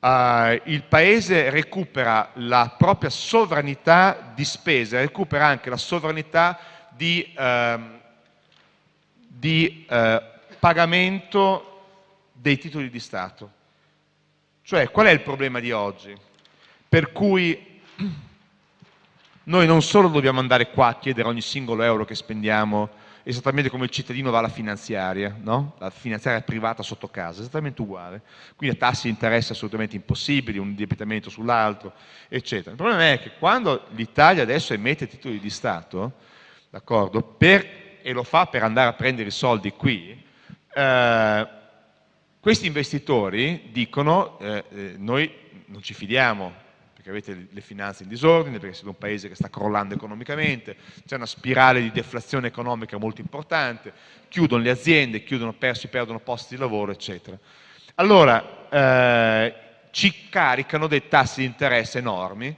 uh, il Paese recupera la propria sovranità di spesa, recupera anche la sovranità di, di uh, pagamento dei titoli di Stato. Cioè, qual è il problema di oggi? Per cui noi non solo dobbiamo andare qua a chiedere ogni singolo euro che spendiamo esattamente come il cittadino va alla finanziaria, no? la finanziaria privata sotto casa, esattamente uguale. Quindi a tassi di interesse assolutamente impossibili, un indebitamento sull'altro, eccetera. Il problema è che quando l'Italia adesso emette titoli di Stato, d'accordo, e lo fa per andare a prendere i soldi qui, eh, questi investitori dicono eh, eh, noi non ci fidiamo perché avete le finanze in disordine, perché siete un paese che sta crollando economicamente, c'è una spirale di deflazione economica molto importante, chiudono le aziende, chiudono, si perdono posti di lavoro, eccetera. Allora, eh, ci caricano dei tassi di interesse enormi,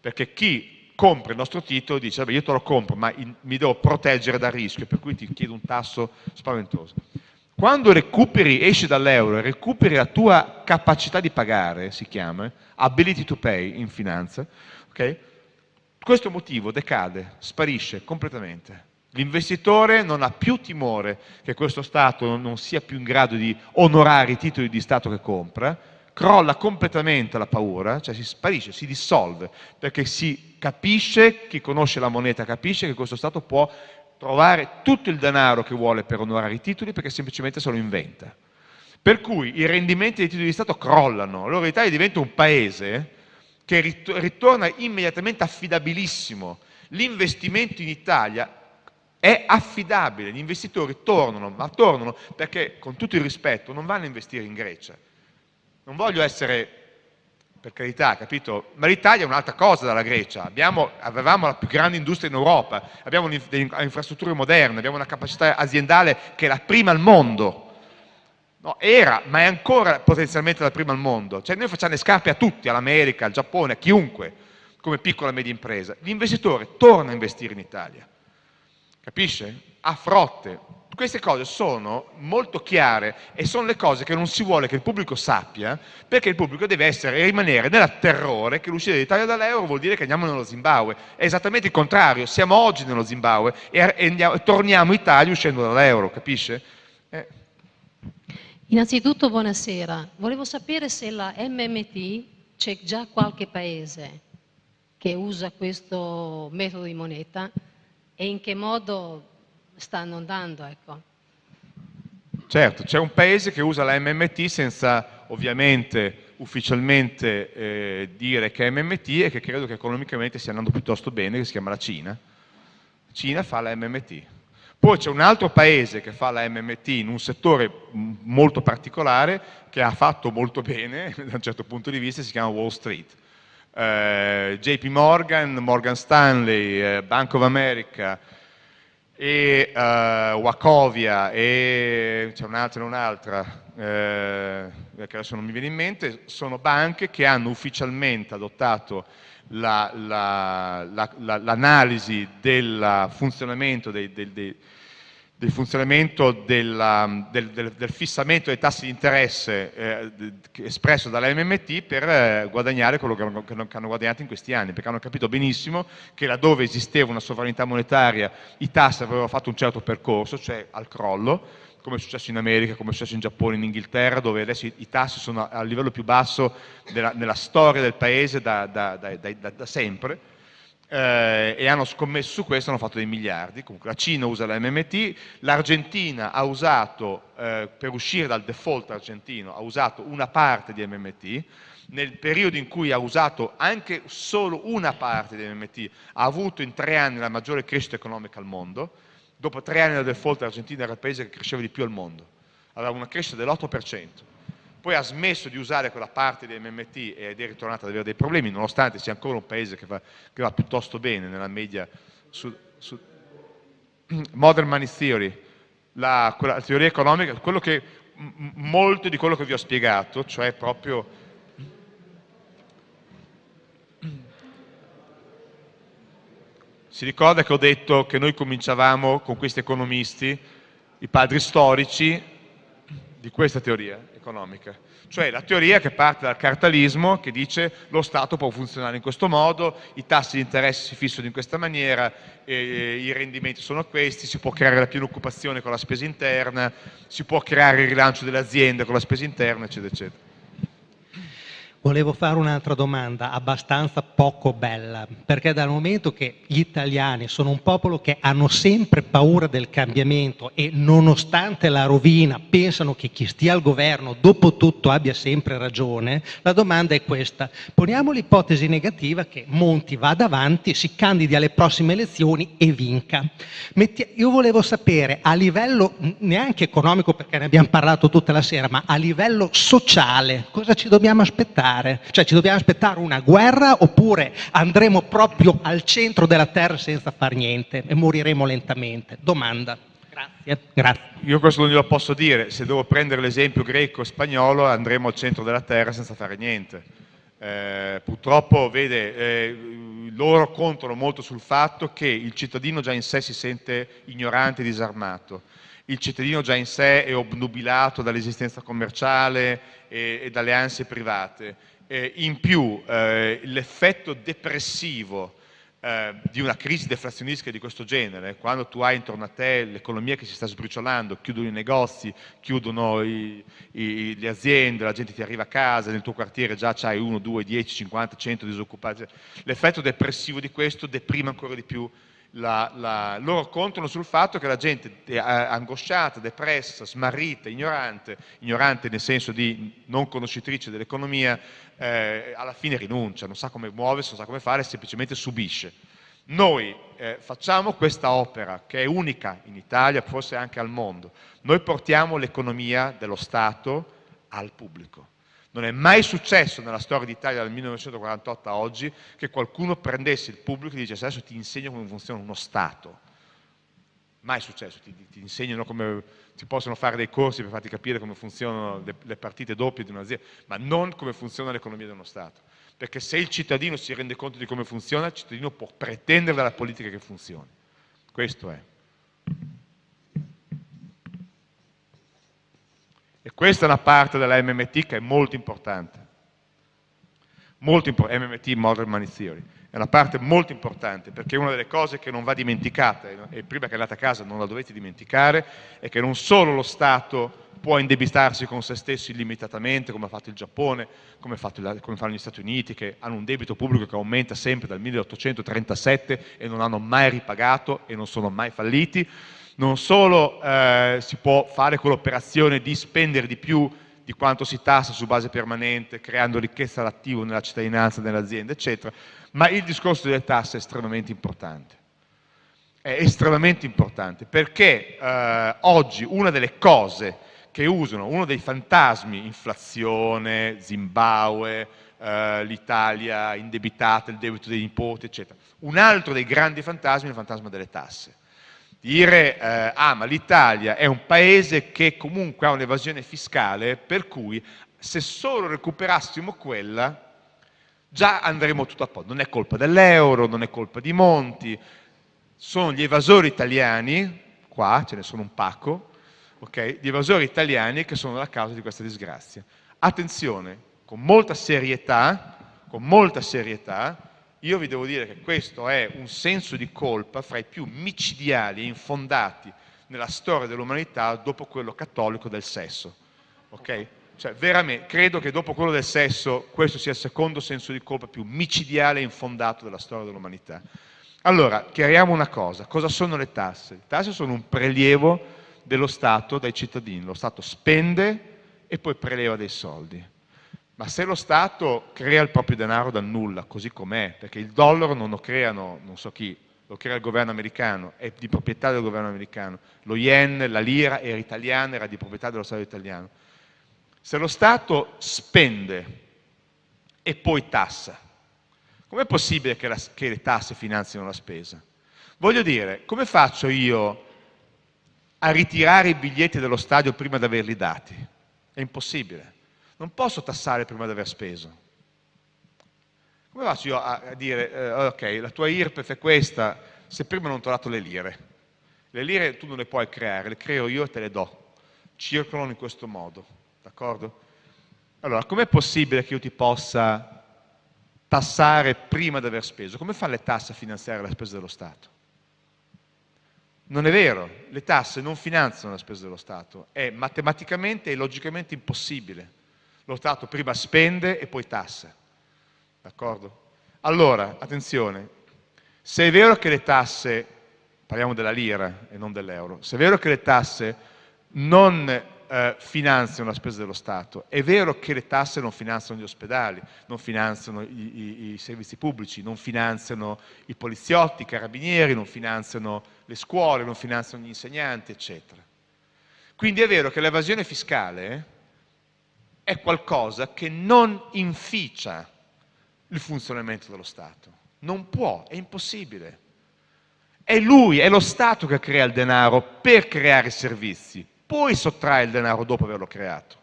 perché chi compra il nostro titolo dice, vabbè io te lo compro, ma in, mi devo proteggere dal rischio, per cui ti chiedo un tasso spaventoso. Quando recuperi, esci dall'euro e recuperi la tua capacità di pagare, si chiama, ability to pay in finanza, okay? questo motivo decade, sparisce completamente. L'investitore non ha più timore che questo Stato non sia più in grado di onorare i titoli di Stato che compra, crolla completamente la paura, cioè si sparisce, si dissolve, perché si capisce, chi conosce la moneta capisce che questo Stato può trovare tutto il denaro che vuole per onorare i titoli perché semplicemente se lo inventa. Per cui i rendimenti dei titoli di Stato crollano, allora l'Italia diventa un paese che ritorna immediatamente affidabilissimo. L'investimento in Italia è affidabile, gli investitori tornano, ma tornano perché, con tutto il rispetto, non vanno a investire in Grecia. Non voglio essere per carità, capito? Ma l'Italia è un'altra cosa dalla Grecia. Avevamo la più grande industria in Europa, abbiamo infrastrutture moderne, abbiamo una capacità aziendale che è la prima al mondo. Era, ma è ancora potenzialmente la prima al mondo. Cioè noi facciamo le scarpe a tutti, all'America, al Giappone, a chiunque, come piccola e media impresa. L'investitore torna a investire in Italia. Capisce? A frotte, queste cose sono molto chiare e sono le cose che non si vuole che il pubblico sappia perché il pubblico deve rimanere nel terrore che l'uscita dell'Italia dall'euro vuol dire che andiamo nello Zimbabwe. È esattamente il contrario, siamo oggi nello Zimbabwe e, andiamo, torniamo in Italia uscendo dall'euro, capisce? Eh. Innanzitutto buonasera, volevo sapere se la MMT c'è già qualche paese che usa questo metodo di moneta e in che modo stanno andando. Ecco. Certo, c'è un paese che usa la MMT senza ovviamente ufficialmente eh, dire che è MMT e che credo che economicamente stia andando piuttosto bene, che si chiama la Cina. Cina fa la MMT. Poi c'è un altro paese che fa la MMT in un settore molto particolare che ha fatto molto bene da un certo punto di vista, si chiama Wall Street. Eh, JP Morgan, Morgan Stanley, eh, Bank of America, e uh, Wacovia e c'è un'altra e un'altra eh, che adesso non mi viene in mente, sono banche che hanno ufficialmente adottato l'analisi la, la, del funzionamento dei, dei, dei del funzionamento della, del, del, del, fissamento dei tassi di interesse eh, espresso dalla MMT per eh, guadagnare quello che hanno, che hanno, guadagnato in questi anni, perché hanno capito benissimo che laddove esisteva una sovranità monetaria i tassi avevano fatto un certo percorso, cioè al crollo, come è successo in America, come è successo in Giappone, in Inghilterra, dove adesso i, i tassi sono al livello più basso della, nella storia del paese da, da, da, da sempre, eh, e hanno scommesso su questo, hanno fatto dei miliardi. Comunque la Cina usa la MMT, l'Argentina ha usato, eh, per uscire dal default argentino, ha usato una parte di MMT, nel periodo in cui ha usato anche solo una parte di MMT, ha avuto in tre anni la maggiore crescita economica al mondo, dopo tre anni del default l'Argentina era il paese che cresceva di più al mondo, aveva una crescita dell'8% poi ha smesso di usare quella parte di MMT ed è ritornato ad avere dei problemi, nonostante sia ancora un paese che va, che va piuttosto bene nella media su, su Modern Money Theory, la, quella, la teoria economica, che, molto di quello che vi ho spiegato, cioè proprio Si ricorda che ho detto che noi cominciavamo con questi economisti, i padri storici di questa teoria, economica, cioè la teoria che parte dal cartalismo che dice lo Stato può funzionare in questo modo, i tassi di interesse si fissano in questa maniera, i rendimenti sono questi, si può creare la piena occupazione con la spesa interna, si può creare il rilancio delle aziende con la spesa interna, eccetera, eccetera. Volevo fare un'altra domanda abbastanza poco bella, perché dal momento che gli italiani sono un popolo che hanno sempre paura del cambiamento e nonostante la rovina pensano che chi stia al governo dopo tutto abbia sempre ragione, la domanda è questa. Poniamo l'ipotesi negativa che Monti vada avanti, si candidi alle prossime elezioni e vinca. Io volevo sapere a livello neanche economico perché ne abbiamo parlato tutta la sera, ma a livello sociale cosa ci dobbiamo aspettare? Aspettare? Cioè ci dobbiamo aspettare una guerra oppure andremo proprio al centro della terra senza far niente e moriremo lentamente? Domanda. Grazie. Grazie. Io questo non glielo posso dire, se devo prendere l'esempio greco-spagnolo andremo al centro della terra senza fare niente. Eh, purtroppo, vede, eh, loro contano molto sul fatto che il cittadino già in sé si sente ignorante e disarmato il cittadino già in sé è obnubilato dall'esistenza commerciale e, e, dalle ansie private. Eh, in più eh, l'effetto depressivo eh, di una crisi deflazionistica di questo genere, quando tu hai intorno a te l'economia che si sta sbriciolando, chiudono i negozi, chiudono i, i, le aziende, la gente ti arriva a casa, nel tuo quartiere già c'hai 1, 2, 10, 50, 100 disoccupati, l'effetto depressivo di questo deprime ancora di più la, loro contano sul fatto che la gente è angosciata, depressa, smarrita, ignorante, ignorante nel senso di non conoscitrice dell'economia, eh, alla fine rinuncia, non sa come muoversi, non sa come fare, semplicemente subisce. Noi eh, facciamo questa opera che è unica in Italia, forse anche al mondo. Noi portiamo l'economia dello Stato al pubblico. Non è mai successo nella storia d'Italia dal 1948 a oggi che qualcuno prendesse il pubblico e dicesse adesso ti insegno come funziona uno Stato. Mai successo, ti, ti insegnano come si possono fare dei corsi per farti capire come funzionano le, le partite doppie di un'azienda, ma non come funziona l'economia di uno Stato. Perché se il cittadino si rende conto di come funziona, il cittadino può pretendere dalla politica che funzioni. Questo è. Questa è una parte della MMT che è molto importante. Molto MMT, Modern Theory. È una parte molto importante perché una delle cose che non va dimenticata, e prima che andate a casa non la dovete dimenticare, è che non solo lo Stato può indebitarsi con se stesso illimitatamente, come ha fatto il Giappone, come, il, come fanno gli Stati Uniti, che hanno un debito pubblico che aumenta sempre dal 1837 e non hanno mai ripagato e non sono mai falliti, non solo eh, si può fare quell'operazione di spendere di più di quanto si tassa su base permanente, creando ricchezza all'attivo nella cittadinanza, nell'azienda, eccetera, ma il discorso delle tasse è estremamente importante. È estremamente importante perché eh, oggi una delle cose che usano, uno dei fantasmi, inflazione, Zimbabwe, eh, l'Italia indebitata, il debito dei nipoti, eccetera, un altro dei grandi fantasmi è il fantasma delle tasse dire eh, ah ma l'Italia è un paese che comunque ha un'evasione fiscale per cui se solo recuperassimo quella già andremo tutto a posto. Non è colpa dell'euro, non è colpa di Monti, sono gli evasori italiani, qua ce ne sono un pacco, okay, gli evasori italiani che sono la causa di questa disgrazia. Attenzione, con molta serietà, con molta serietà, io vi devo dire che questo è un senso di colpa fra i più micidiali e infondati nella storia dell'umanità dopo quello cattolico del sesso. Okay? Cioè, veramente, credo che dopo quello del sesso questo sia il secondo senso di colpa più micidiale e infondato della storia dell'umanità. Allora, chiariamo una cosa, cosa sono le tasse? Le tasse sono un prelievo dello Stato dai cittadini, lo Stato spende e poi preleva dei soldi. Ma se lo Stato crea il proprio denaro dal nulla, così com'è, perché il dollaro non lo creano non so chi, lo crea il governo americano, è di proprietà del governo americano, lo yen, la lira era italiana, era di proprietà dello Stato italiano. Se lo Stato spende e poi tassa, com'è possibile che, la, che le tasse finanzino la spesa? Voglio dire, come faccio io a ritirare i biglietti dello stadio prima di averli dati? È impossibile non posso tassare prima di aver speso. Come faccio io a, dire, eh, ok, la tua IRPEF è questa, se prima non ti ho dato le lire? Le lire tu non le puoi creare, le creo io e te le do. Circolano in questo modo. D'accordo? Allora, com'è possibile che io ti possa tassare prima di aver speso? Come fanno le tasse a finanziare la spesa dello Stato? Non è vero, le tasse non finanziano la spesa dello Stato, è matematicamente e logicamente impossibile. Lo Stato prima spende e poi tassa. D'accordo? Allora, attenzione, se è vero che le tasse, parliamo della lira e non dell'euro, se è vero che le tasse non eh, finanziano la spesa dello Stato, è vero che le tasse non finanziano gli ospedali, non finanziano i, i, i servizi pubblici, non finanziano i poliziotti, i carabinieri, non finanziano le scuole, non finanziano gli insegnanti, eccetera. Quindi è vero che l'evasione fiscale è qualcosa che non inficia il funzionamento dello Stato. Non può, è impossibile. È lui, è lo Stato che crea il denaro per creare servizi, poi sottrae il denaro dopo averlo creato.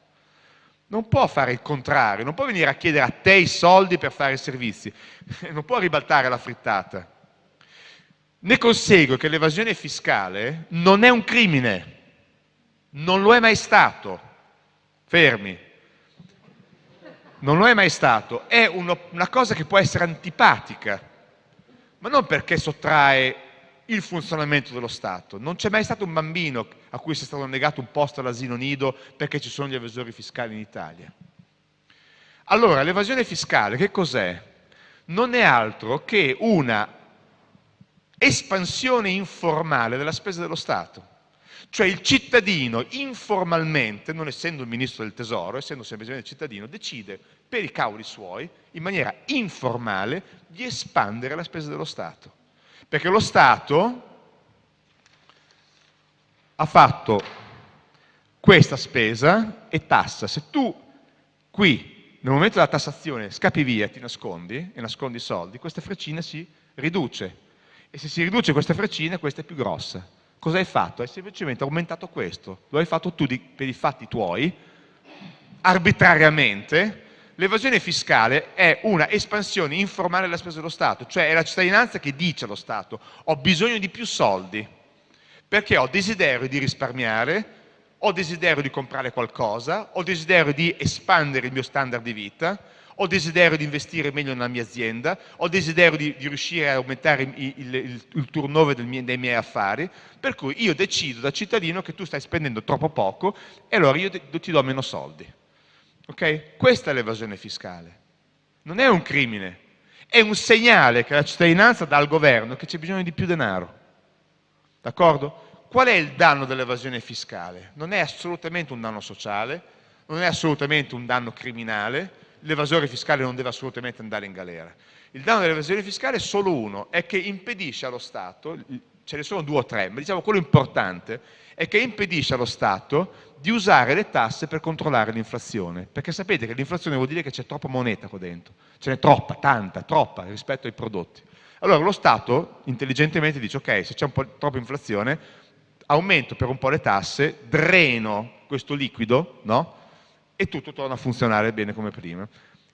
Non può fare il contrario, non può venire a chiedere a te i soldi per fare i servizi, non può ribaltare la frittata. Ne consegue che l'evasione fiscale non è un crimine, non lo è mai stato. Fermi, non lo è mai stato, è una cosa che può essere antipatica, ma non perché sottrae il funzionamento dello Stato. Non c'è mai stato un bambino a cui sia stato negato un posto all'asilo nido perché ci sono gli evasori fiscali in Italia. Allora, l'evasione fiscale che cos'è? Non è altro che una espansione informale della spesa dello Stato. Cioè il cittadino informalmente, non essendo il ministro del tesoro, essendo semplicemente il cittadino, decide per i cavoli suoi, in maniera informale, di espandere la spesa dello Stato. Perché lo Stato ha fatto questa spesa e tassa. Se tu qui, nel momento della tassazione, scappi via e ti nascondi, e nascondi i soldi, questa freccina si riduce. E se si riduce questa freccina, questa è più grossa. Cosa hai fatto? Hai semplicemente aumentato questo, lo hai fatto tu di, per i fatti tuoi, arbitrariamente. L'evasione fiscale è una espansione informale della spesa dello Stato, cioè è la cittadinanza che dice allo Stato ho bisogno di più soldi perché ho desiderio di risparmiare, ho desiderio di comprare qualcosa, ho desiderio di espandere il mio standard di vita, ho desiderio di investire meglio nella mia azienda, ho desiderio di, di riuscire a aumentare il, il, il, il turnover mie, dei miei affari, per cui io decido da cittadino che tu stai spendendo troppo poco e allora io ti do meno soldi. Okay? Questa è l'evasione fiscale. Non è un crimine, è un segnale che la cittadinanza dà al governo che c'è bisogno di più denaro. D'accordo? Qual è il danno dell'evasione fiscale? Non è assolutamente un danno sociale, non è assolutamente un danno criminale, l'evasore fiscale non deve assolutamente andare in galera. Il danno dell'evasione fiscale è solo uno, è che impedisce allo Stato, ce ne sono due o tre, ma diciamo quello importante, è che impedisce allo Stato di usare le tasse per controllare l'inflazione, perché sapete che l'inflazione vuol dire che c'è troppa moneta qua dentro, ce n'è troppa, tanta, troppa rispetto ai prodotti. Allora lo Stato intelligentemente dice ok, se c'è un po' troppa inflazione, aumento per un po' le tasse, dreno questo liquido, no? E tutto torna a funzionare bene come prima.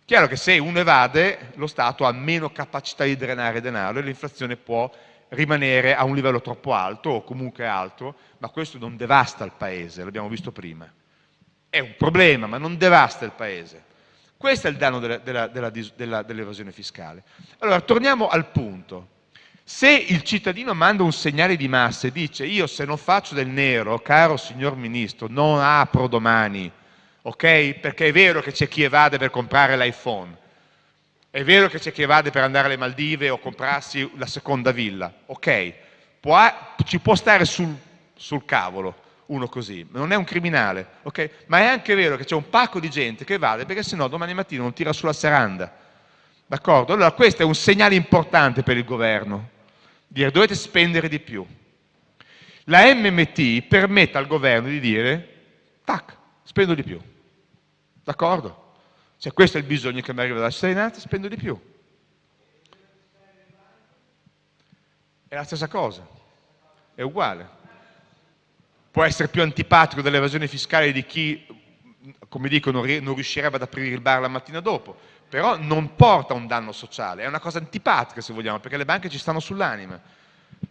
Chiaro che se uno evade, lo Stato ha meno capacità di drenare denaro e l'inflazione può rimanere a un livello troppo alto o comunque alto, ma questo non devasta il paese, l'abbiamo visto prima. È un problema, ma non devasta il paese. Questo è il danno dell'evasione dell fiscale. Allora, torniamo al punto. Se il cittadino manda un segnale di massa e dice io se non faccio del nero, caro signor Ministro, non apro domani? Perché è vero che c'è chi evade per comprare l'iPhone, è vero che c'è chi evade per andare alle Maldive o comprarsi la seconda villa, ok? Ci può stare sul, sul cavolo uno così, non è un criminale, ok? Ma è anche vero che c'è un pacco di gente che evade perché sennò domani mattina non tira sulla seranda. D'accordo? Allora questo è un segnale importante per il governo, dire dovete spendere di più. La MMT permette al governo di dire, tac, spendo di più. D'accordo? Se questo è il bisogno che mi arriva dalla cittadinanza, spendo di più. È la stessa cosa, è uguale. Può essere più antipatico dell'evasione fiscale di chi, come dico, non riuscirebbe ad aprire il bar la mattina dopo, però non porta un danno sociale, è una cosa antipatica se vogliamo, perché le banche ci stanno sull'anima.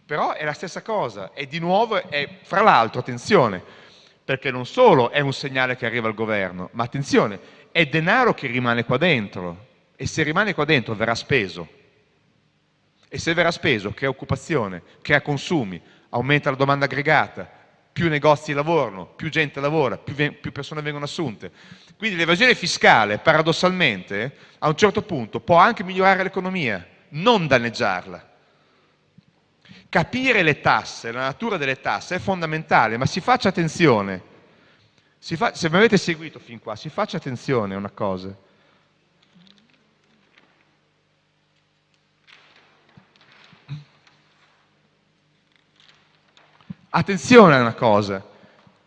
Però è la stessa cosa, e di nuovo, è, fra l'altro, attenzione, perché non solo è un segnale che arriva al governo, ma attenzione, è denaro che rimane qua dentro e se rimane qua dentro verrà speso. E se verrà speso crea occupazione, crea consumi, aumenta la domanda aggregata, più negozi lavorano, più gente lavora, più, più persone vengono assunte. Quindi l'evasione fiscale, paradossalmente, a un certo punto può anche migliorare l'economia, non danneggiarla. Capire le tasse, la natura delle tasse è fondamentale, ma si faccia attenzione. Se mi avete seguito fin qua, si faccia attenzione a una cosa. Attenzione a una cosa,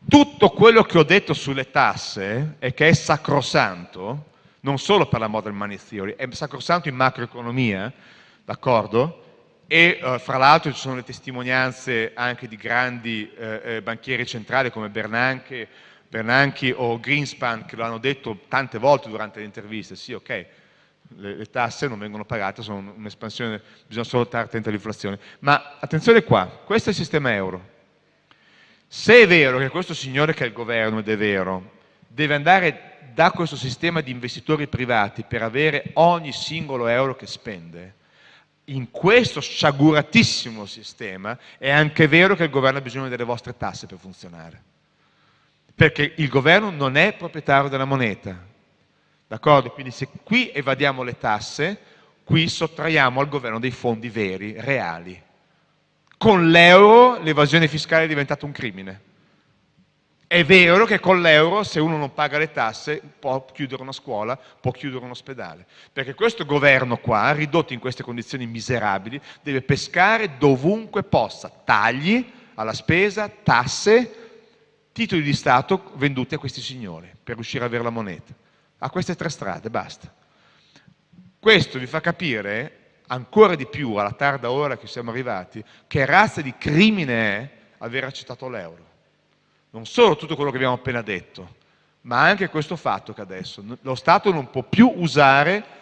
tutto quello che ho detto sulle tasse e che è sacrosanto, non solo per la model money theory, è sacrosanto in macroeconomia, d'accordo? E eh, fra l'altro ci sono le testimonianze anche di grandi eh, eh, banchieri centrali come Bernanke, o Greenspan che lo hanno detto tante volte durante le interviste, sì ok, le, le tasse non vengono pagate, sono un'espansione, bisogna solo stare attenti all'inflazione. Ma attenzione qua, questo è il sistema euro, se è vero che questo signore che è il governo, ed è vero, deve andare da questo sistema di investitori privati per avere ogni singolo euro che spende, in questo sciaguratissimo sistema è anche vero che il governo ha bisogno delle vostre tasse per funzionare. Perché il governo non è proprietario della moneta. D'accordo? Quindi se qui evadiamo le tasse, qui sottraiamo al governo dei fondi veri, reali. Con l'euro l'evasione fiscale è diventata un crimine. È vero che con l'euro se uno non paga le tasse può chiudere una scuola, può chiudere un ospedale, perché questo governo qua, ridotto in queste condizioni miserabili, deve pescare dovunque possa, tagli alla spesa, tasse, titoli di Stato venduti a questi signori per riuscire ad avere la moneta. A queste tre strade, basta. Questo vi fa capire ancora di più alla tarda ora che siamo arrivati, che razza di crimine è aver accettato l'euro. Non solo tutto quello che abbiamo appena detto, ma anche questo fatto che adesso lo Stato non può più usare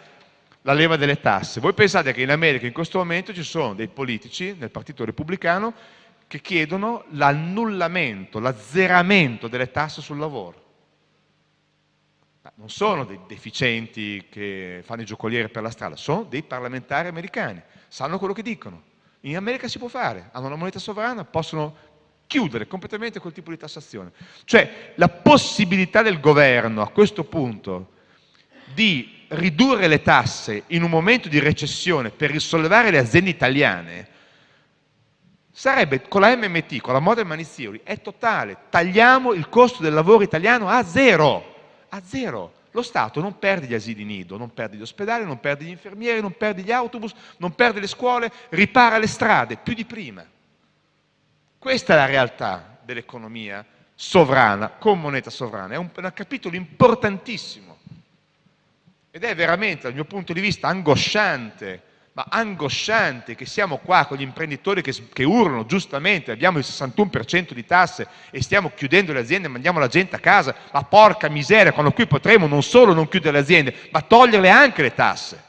la leva delle tasse. Voi pensate che in America in questo momento ci sono dei politici nel Partito Repubblicano che chiedono l'annullamento, l'azzeramento delle tasse sul lavoro non sono dei deficienti che fanno i giocolieri per la strada, sono dei parlamentari americani, sanno quello che dicono. In America si può fare, hanno una moneta sovrana, possono chiudere completamente quel tipo di tassazione. Cioè la possibilità del governo a questo punto di ridurre le tasse in un momento di recessione per risollevare le aziende italiane sarebbe con la MMT, con la Model Money è totale. Tagliamo il costo del lavoro italiano a zero a zero. Lo Stato non perde gli asili nido, non perde gli ospedali, non perde gli infermieri, non perde gli autobus, non perde le scuole, ripara le strade, più di prima. Questa è la realtà dell'economia sovrana, con moneta sovrana, è un, un capitolo importantissimo ed è veramente dal mio punto di vista angosciante ma angosciante che siamo qua con gli imprenditori che, che urlano giustamente, abbiamo il 61% di tasse e stiamo chiudendo le aziende, mandiamo la gente a casa, ma porca miseria, quando qui potremo non solo non chiudere le aziende, ma toglierle anche le tasse.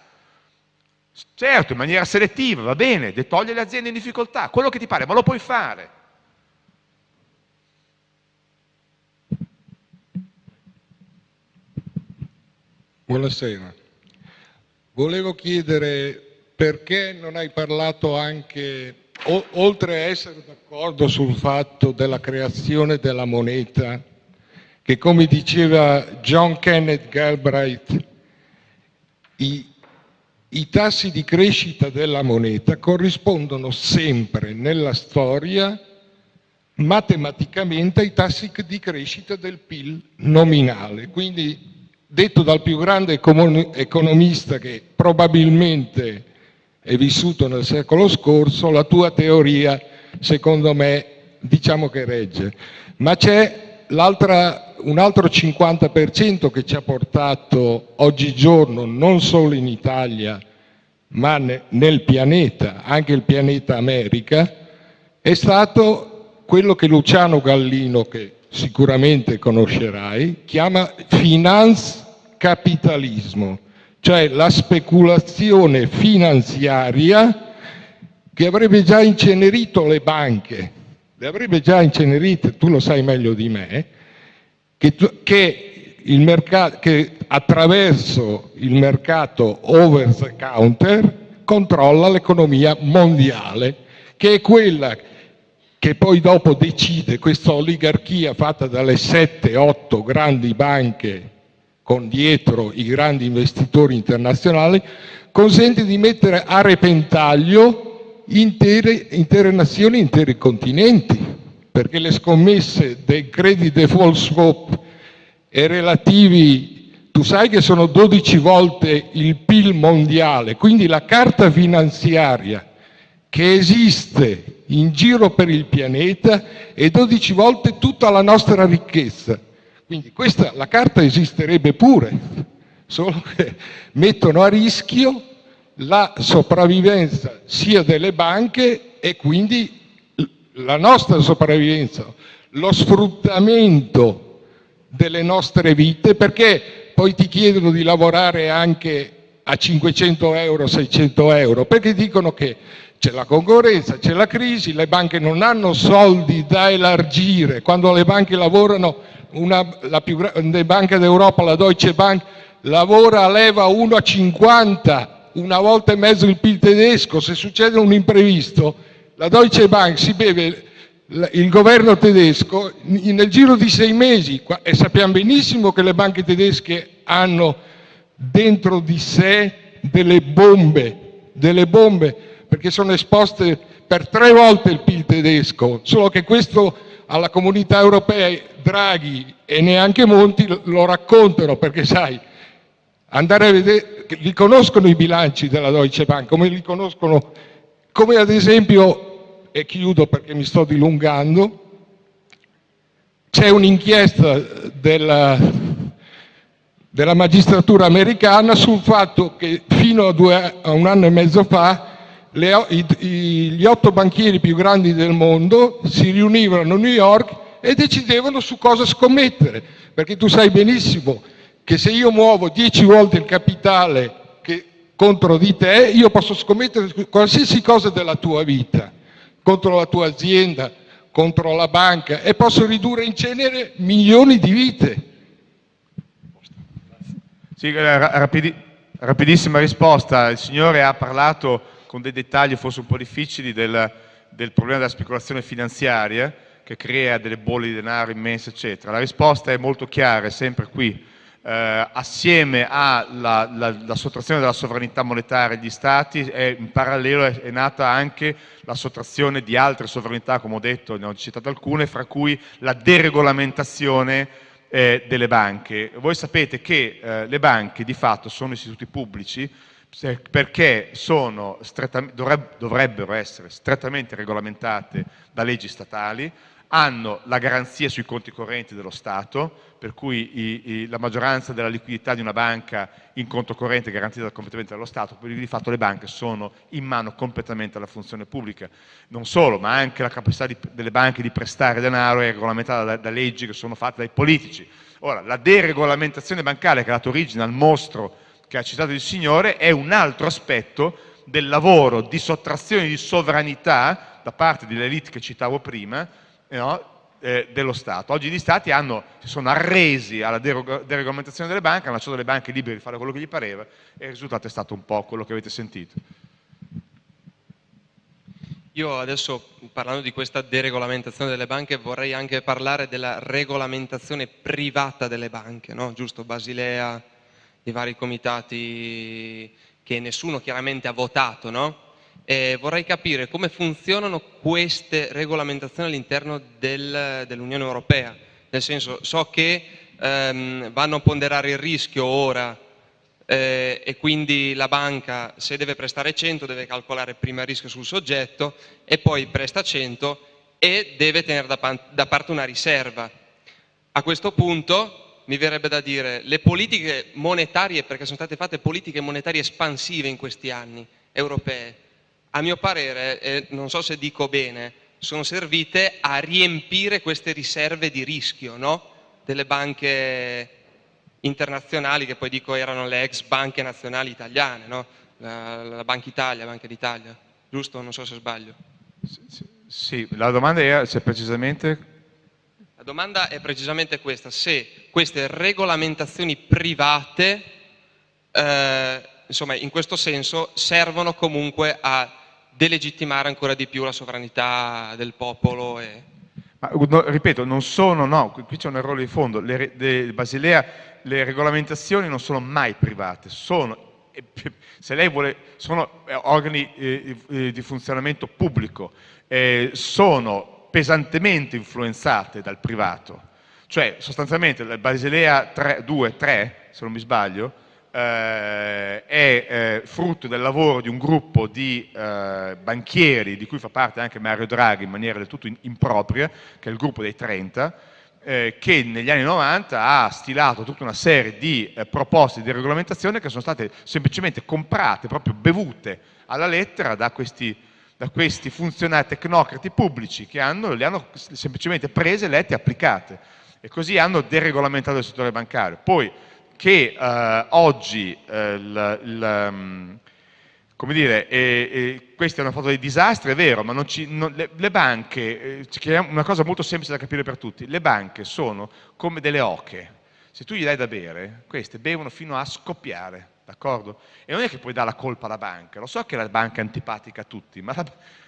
Certo, in maniera selettiva, va bene, togliere le aziende in difficoltà, quello che ti pare, ma lo puoi fare. Buonasera. Volevo chiedere perché non hai parlato anche, oltre a essere d'accordo sul fatto della creazione della moneta, che come diceva John Kenneth Galbraith, i, i tassi di crescita della moneta corrispondono sempre nella storia matematicamente ai tassi di crescita del PIL nominale. Quindi, detto dal più grande economista che probabilmente è vissuto nel secolo scorso, la tua teoria secondo me diciamo che regge. Ma c'è un altro 50% che ci ha portato oggigiorno, non solo in Italia, ma nel pianeta, anche il pianeta America, è stato quello che Luciano Gallino, che sicuramente conoscerai, chiama finance capitalismo cioè la speculazione finanziaria che avrebbe già incenerito le banche, le avrebbe già incenerite, tu lo sai meglio di me, che, che, il mercato, che attraverso il mercato over the counter controlla l'economia mondiale, che è quella che poi dopo decide questa oligarchia fatta dalle 7-8 grandi banche con dietro i grandi investitori internazionali, consente di mettere a repentaglio intere, intere nazioni, interi continenti, perché le scommesse dei credit default swap e relativi, tu sai che sono 12 volte il PIL mondiale, quindi la carta finanziaria che esiste in giro per il pianeta è 12 volte tutta la nostra ricchezza. Quindi questa, la carta esisterebbe pure, solo che mettono a rischio la sopravvivenza sia delle banche e quindi la nostra sopravvivenza, lo sfruttamento delle nostre vite, perché poi ti chiedono di lavorare anche a 500 euro, 600 euro, perché dicono che c'è la concorrenza, c'è la crisi, le banche non hanno soldi da elargire, quando le banche lavorano, una, la più grande banca d'Europa, la Deutsche Bank, lavora a leva 1 a 50, una volta e mezzo il PIL tedesco, se succede un imprevisto, la Deutsche Bank si beve il governo tedesco nel giro di sei mesi. E sappiamo benissimo che le banche tedesche hanno dentro di sé delle bombe, delle bombe perché sono esposte per tre volte il PIL tedesco, solo che questo alla comunità europea Draghi e neanche Monti lo raccontano perché sai, vedere, li conoscono i bilanci della Deutsche Bank, come li conoscono, come ad esempio, e chiudo perché mi sto dilungando, c'è un'inchiesta della, della magistratura americana sul fatto che fino a, due, a un anno e mezzo fa gli otto banchieri più grandi del mondo si riunivano a New York e decidevano su cosa scommettere, perché tu sai benissimo che se io muovo dieci volte il capitale contro di te, io posso scommettere su qualsiasi cosa della tua vita, contro la tua azienda, contro la banca e posso ridurre in cenere milioni di vite. Sì, rapidi, rapidissima risposta. Il Signore ha parlato con dei dettagli forse un po' difficili del, del problema della speculazione finanziaria che crea delle bolle di denaro immense, eccetera. La risposta è molto chiara, è sempre qui. Eh, assieme alla la, la sottrazione della sovranità monetaria degli Stati, è, in parallelo è, è, nata anche la sottrazione di altre sovranità, come ho detto, ne ho citato alcune, fra cui la deregolamentazione eh, delle banche. Voi sapete che eh, le banche di fatto sono istituti pubblici perché dovrebbero essere strettamente regolamentate da leggi statali, hanno la garanzia sui conti correnti dello Stato, per cui la maggioranza della liquidità di una banca in conto corrente è garantita completamente dallo Stato, quindi di fatto le banche sono in mano completamente alla funzione pubblica. Non solo, ma anche la capacità di, delle banche di prestare denaro è regolamentata da, da leggi che sono fatte dai politici. Ora, la deregolamentazione bancaria che ha dato origine al mostro che ha citato il Signore è un altro aspetto del lavoro di sottrazione di sovranità da parte delle elite che citavo prima no, eh, dello Stato. Oggi gli Stati hanno, si sono arresi alla deregolamentazione delle banche, hanno lasciato le banche libere di fare quello che gli pareva e il risultato è stato un po' quello che avete sentito. Io adesso parlando di questa deregolamentazione delle banche vorrei anche parlare della regolamentazione privata delle banche, no? giusto? Basilea, i vari comitati che nessuno chiaramente ha votato, no? E vorrei capire come funzionano queste regolamentazioni all'interno del, dell'Unione Europea, nel senso so che ehm, vanno a ponderare il rischio ora eh, e quindi la banca se deve prestare 100 deve calcolare prima il rischio sul soggetto e poi presta 100 e deve tenere da, da parte una riserva. A questo punto mi verrebbe da dire, le politiche monetarie, perché sono state fatte politiche monetarie espansive in questi anni, europee, a mio parere, e non so se dico bene, sono servite a riempire queste riserve di rischio no? delle banche internazionali, che poi dico erano le ex banche nazionali italiane, no? la, la, Banca Italia, Banca d'Italia, giusto? Non so se sbaglio. Sì, la domanda è se precisamente domanda è precisamente questa, se queste regolamentazioni private, eh, insomma, in questo senso, servono comunque a delegittimare ancora di più la sovranità del popolo. E... Ma, no, ripeto, non sono, no, qui c'è un errore di fondo, le, de, Basilea, le regolamentazioni non sono mai private, sono, se lei vuole, sono eh, organi eh, eh, di funzionamento pubblico, eh, sono pesantemente influenzate dal privato. Cioè, sostanzialmente, la Basilea 2, 3, se non mi sbaglio, eh, è eh, frutto del lavoro di un gruppo di eh, banchieri, di cui fa parte anche Mario Draghi in maniera del tutto impropria, che è il gruppo dei 30, eh, che negli anni 90 ha stilato tutta una serie di proposte di regolamentazione che sono state semplicemente comprate, proprio bevute alla lettera da questi da questi funzionari tecnocrati pubblici che hanno, le hanno semplicemente prese, lette e applicate. E così hanno deregolamentato il settore bancario. Poi che eh, oggi eh, il, il, mm, come dire, eh, eh, questa è una foto dei disastri, è vero, ma ci, non, le, le, banche, eh, una cosa molto semplice da capire per tutti, le banche sono come delle oche, se tu gli dai da bere, queste bevono fino a scoppiare d'accordo? E non è che puoi dare la colpa alla banca, lo so che la banca è antipatica a tutti, ma la,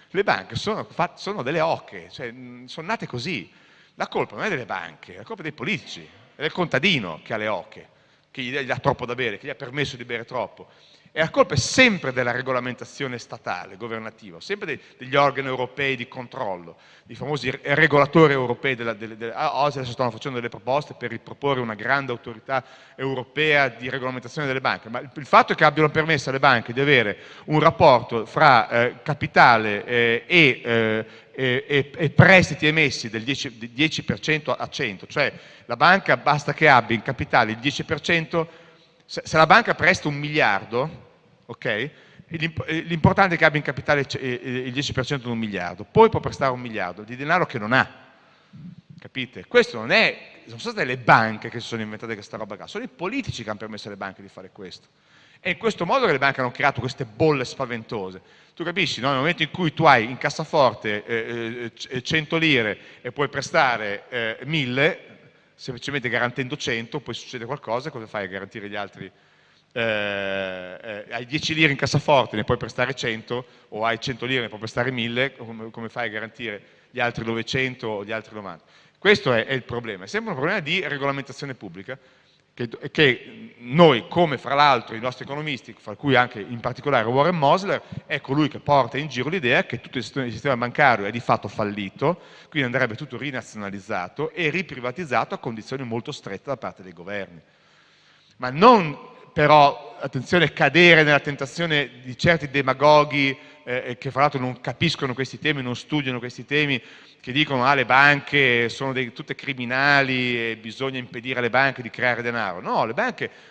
le banche sono, sono, delle oche, cioè, sono nate così. La colpa non è delle banche, la colpa è dei politici, è del contadino che ha le oche, che gli dà troppo da bere, che gli ha permesso di bere troppo. E la colpa è sempre della regolamentazione statale, governativa, sempre degli organi europei di controllo, i famosi regolatori europei. Della, della, della, ah, oggi adesso stanno facendo delle proposte per riproporre una grande autorità europea di regolamentazione delle banche, ma il, il fatto è che abbiano permesso alle banche di avere un rapporto fra eh, capitale eh, e, eh, e, e, prestiti emessi del 10%, 10 a 100, cioè la banca basta che abbia in capitale il 10%, se, la banca presta un miliardo, ok? L'importante è che abbia in capitale il 10% di un miliardo, poi può prestare un miliardo di denaro che non ha. Capite? Questo non è, sono state le banche che si sono inventate questa roba qua, sono i politici che hanno permesso alle banche di fare questo. È in questo modo che le banche hanno creato queste bolle spaventose. Tu capisci, no? nel momento in cui tu hai in cassaforte eh, eh, 100 lire e puoi prestare eh, 1000, semplicemente garantendo 100, poi succede qualcosa, cosa fai a garantire gli altri? Eh, eh, hai 10 lire in cassaforte, ne puoi prestare 100, o hai 100 lire, ne puoi prestare 1000, come, come fai a garantire gli altri 900 o gli altri 90? Questo è, è il problema, è sempre un problema di regolamentazione pubblica, che, noi, come fra l'altro i nostri economisti, fra cui anche in particolare Warren Mosler, è colui che porta in giro l'idea che tutto il sistema bancario è di fatto fallito, quindi andrebbe tutto rinazionalizzato e riprivatizzato a condizioni molto strette da parte dei governi. Ma non però, attenzione, cadere nella tentazione di certi demagoghi eh, che fra l'altro non capiscono questi temi, non studiano questi temi, che dicono che ah, le banche sono tutte criminali e bisogna impedire alle banche di creare denaro. No,